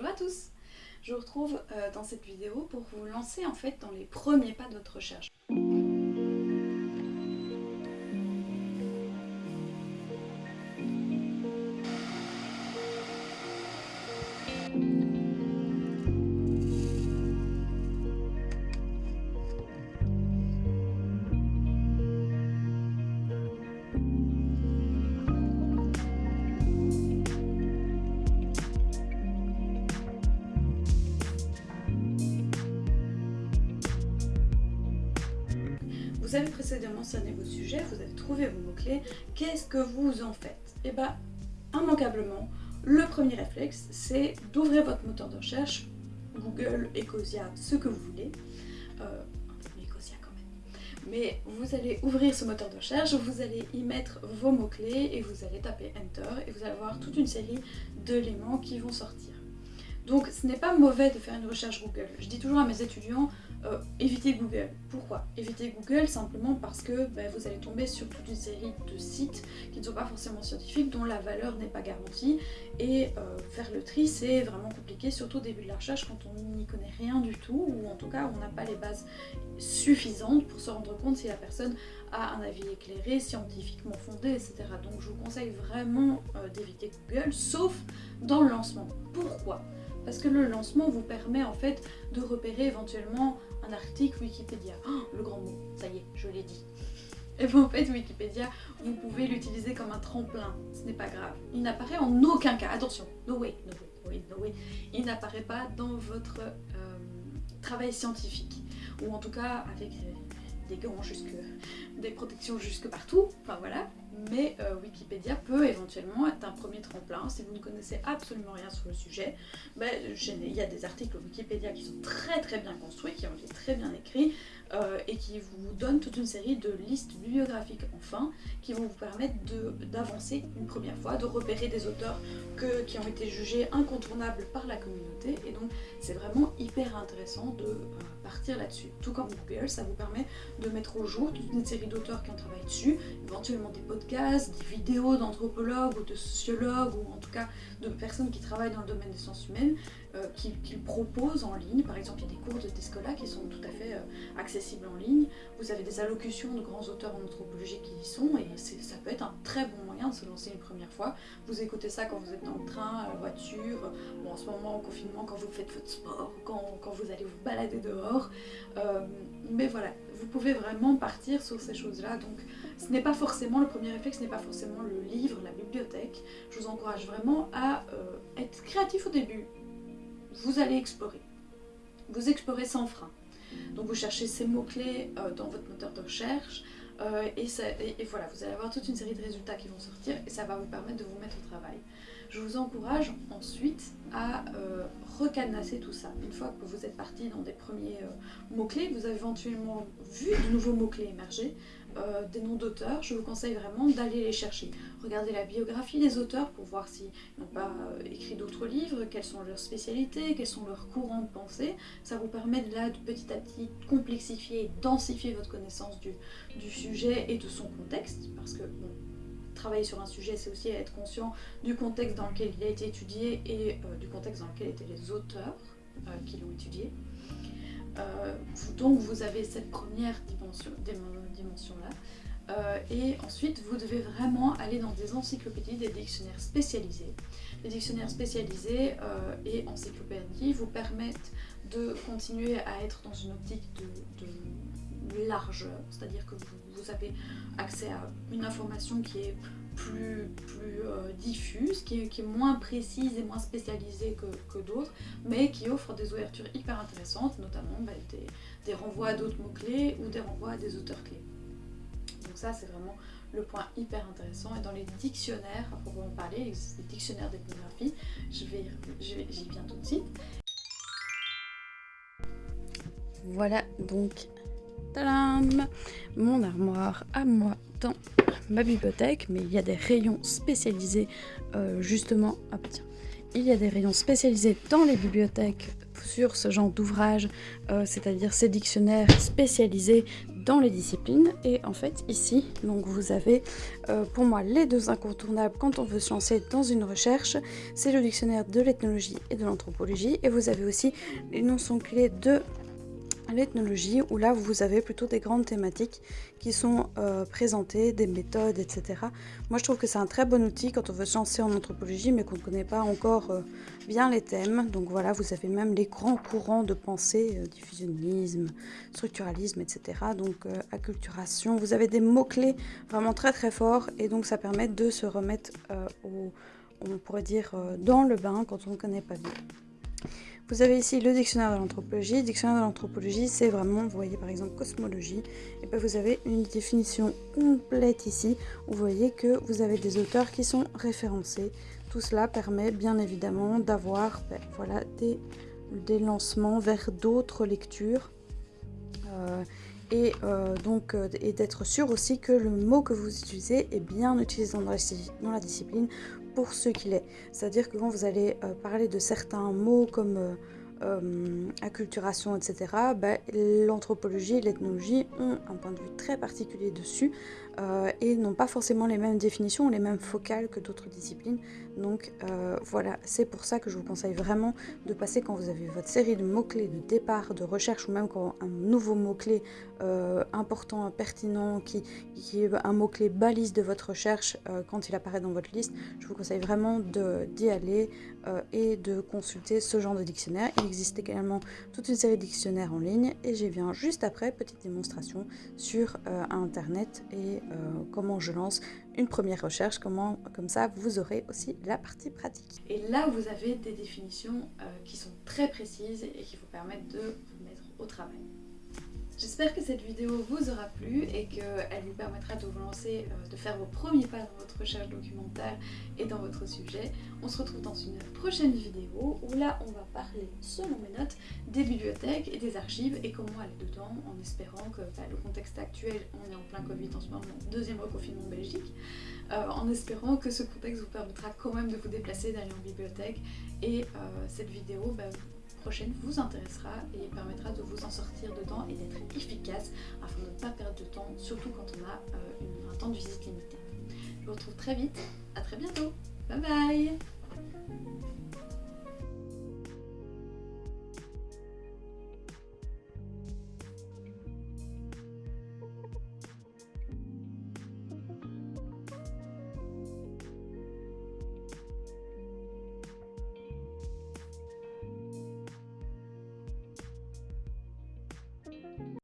Bonjour à tous Je vous retrouve euh, dans cette vidéo pour vous lancer en fait dans les premiers pas de votre recherche. Vous avez précédemment cerné vos sujets, vous avez trouvé vos mots-clés, qu'est-ce que vous en faites? Eh bien, immanquablement, le premier réflexe, c'est d'ouvrir votre moteur de recherche, Google, Ecosia, ce que vous voulez, euh. Mais vous allez ouvrir ce moteur de recherche, vous allez y mettre vos mots-clés et vous allez taper Enter et vous allez avoir toute une série d'éléments qui vont sortir. Donc ce n'est pas mauvais de faire une recherche Google. Je dis toujours à mes étudiants, euh, évitez Google. Pourquoi? Évitez Google simplement parce que ben, vous allez tomber sur toute une série de sites qui ne sont pas forcément scientifiques, dont la valeur n'est pas garantie. Et euh, faire le tri, c'est vraiment compliqué, surtout au début de la recherche quand on n'y connaît rien du tout, ou en tout cas on n'a pas les bases suffisantes pour se rendre compte si la personne a un avis éclairé, scientifiquement fondé, etc. Donc je vous conseille vraiment euh, d'éviter Google, sauf dans le lancement. Pourquoi? Parce que le lancement vous permet en fait de repérer éventuellement un article Wikipédia. Oh, le grand mot, ça y est, je l'ai dit. Et vous, en fait, Wikipédia, vous pouvez l'utiliser comme un tremplin, ce n'est pas grave. Il n'apparaît en aucun cas, attention, no way, no way, no way, il n'apparaît pas dans votre euh, travail scientifique, ou en tout cas avec des gants jusque, des protections jusque partout, enfin voilà, mais euh, Wikipédia peut éventuellement être un premier tremplin. Si vous ne connaissez absolument rien sur le sujet, ben, il y a des articles Wikipédia qui sont très très bien construits, qui ont été très bien écrits, euh, et qui vous donnent toute une série de listes bibliographiques enfin, qui vont vous permettre d'avancer une première fois, de repérer des auteurs que, qui ont été jugés incontournables par la communauté, et donc c'est vraiment hyper intéressant de euh, partir là-dessus. Tout comme Google, ça vous permet de mettre au jour toute une série d'auteurs qui ont travaillé dessus, éventuellement des podcasts, des vidéos d'anthropologues ou de sociologues, ou en tout cas de personnes qui travaillent dans le domaine des sciences humaines, euh, qu'ils proposent en ligne. Par exemple, il y a des cours de Tescola qui sont tout à fait euh, accessibles en ligne. Vous avez des allocutions de grands auteurs en anthropologie qui y sont et ça peut être un très bon moyen de se lancer une première fois. Vous écoutez ça quand vous êtes dans le train, à la voiture, bon, en ce moment en confinement quand vous faites votre sport, quand, vous allez vous balader dehors. Euh, mais voilà, vous pouvez vraiment partir sur ces choses-là. Donc ce n'est pas forcément, le premier réflexe n'est pas forcément le livre, la bibliothèque. Je vous encourage vraiment à être créatif au début vous allez explorer. Vous explorez sans frein. Donc vous cherchez ces mots-clés euh, dans votre moteur de recherche euh, et, voilà, vous allez avoir toute une série de résultats qui vont sortir et ça va vous permettre de vous mettre au travail. Je vous encourage ensuite à euh, tout ça. Une fois que vous êtes parti dans des premiers mots-clés, vous avez éventuellement vu de nouveaux mots-clés émerger, euh, des noms d'auteurs, je vous conseille vraiment d'aller les chercher. Regardez la biographie des auteurs pour voir s'ils n'ont pas euh, écrit d'autres livres, quelles sont leurs spécialités, quels sont leurs courants de pensée. Ça vous permet de là de petit à petit complexifier et densifier votre connaissance du, sujet et de son contexte, parce que travailler sur un sujet, c'est aussi être conscient du contexte dans lequel il a été étudié et euh, du contexte dans lequel étaient les auteurs qui l'ont étudié. Euh, donc vous avez cette première dimension, là. Euh, et ensuite, vous devez vraiment aller dans des encyclopédies, des dictionnaires spécialisés. Les dictionnaires spécialisés euh, et encyclopédies vous permettent de continuer à être dans une optique de, largeur, c'est-à-dire que vous, avez accès à une information qui est plus, plus euh, diffuse, qui est, moins précise et moins spécialisée que, d'autres, mais qui offre des ouvertures hyper intéressantes, notamment bah, des, renvois à d'autres mots-clés ou des renvois à des auteurs clés. Donc ça, c'est vraiment le point hyper intéressant. Et dans les dictionnaires, à proprement parler, les dictionnaires d'ethnographie, je vais, j'y viens tout de suite. Voilà donc tadam, mon armoire à moi dans ma bibliothèque, mais il y a des rayons spécialisés euh, justement. Ah tiens, il y a des rayons spécialisés dans les bibliothèques sur ce genre d'ouvrage, euh, c'est-à-dire ces dictionnaires spécialisés dans les disciplines. Et en fait, ici, donc vous avez euh, pour moi les deux incontournables quand on veut se lancer dans une recherche. C'est le dictionnaire de l'ethnologie et de l'anthropologie. Et vous avez aussi les notions clés de l'ethnologie où là vous avez plutôt des grandes thématiques qui sont euh, présentées, des méthodes, etc. Moi je trouve que c'est un très bon outil quand on veut se lancer en anthropologie mais qu'on ne connaît pas encore euh, bien les thèmes. Donc voilà, vous avez même les grands courants de pensée, euh, diffusionnisme, structuralisme, etc. Donc acculturation, vous avez des mots-clés vraiment très très forts et donc ça permet de se remettre au, on pourrait dire dans le bain quand on ne connaît pas bien. Vous avez ici le dictionnaire de l'anthropologie. Dictionnaire de l'anthropologie, c'est vraiment, vous voyez par exemple cosmologie, et puis vous avez une définition complète ici, vous voyez que vous avez des auteurs qui sont référencés. Tout cela permet bien évidemment d'avoir ben, voilà, des, lancements vers d'autres lectures. Euh, et euh, donc euh, et d'être sûr aussi que le mot que vous utilisez est bien utilisé dans la discipline pour ce qu'il est. C'est-à-dire que quand vous allez euh, parler de certains mots comme euh, acculturation, etc., ben, l'anthropologie et l'ethnologie ont un point de vue très particulier dessus euh, et n'ont pas forcément les mêmes définitions ou les mêmes focales que d'autres disciplines. Donc euh, voilà, c'est pour ça que je vous conseille vraiment de passer quand vous avez votre série de mots-clés de départ, de recherche ou même quand un nouveau mot-clé important, pertinent, qui, qui est un mot-clé balise de votre recherche quand il apparaît dans votre liste, je vous conseille vraiment d'y aller et de consulter ce genre de dictionnaire existe également toute une série de dictionnaires en ligne et j'ai viens juste après, petite démonstration sur euh, internet et euh, comment je lance une première recherche, comment comme ça vous aurez aussi la partie pratique. Et là vous avez des définitions euh, qui sont très précises et qui vous permettent de vous mettre au travail. J'espère que cette vidéo vous aura plu et qu'elle vous permettra de vous lancer, euh, de faire vos premiers pas dans votre recherche documentaire et dans votre sujet. On se retrouve dans une prochaine vidéo où là on va parler, selon mes notes, des bibliothèques et des archives et comment aller dedans en espérant que bah, le contexte actuel, on est en plein Covid en ce moment, deuxième reconfinement en Belgique, euh, en espérant que ce contexte vous permettra quand même de vous déplacer, d'aller en bibliothèque et euh, cette vidéo bah, prochaine vous intéressera et permettra de vous en sortir dedans et d'être efficace afin de ne pas perdre de temps, surtout quand on a euh, un temps de visite limité. Je vous retrouve très vite, à très bientôt, bye bye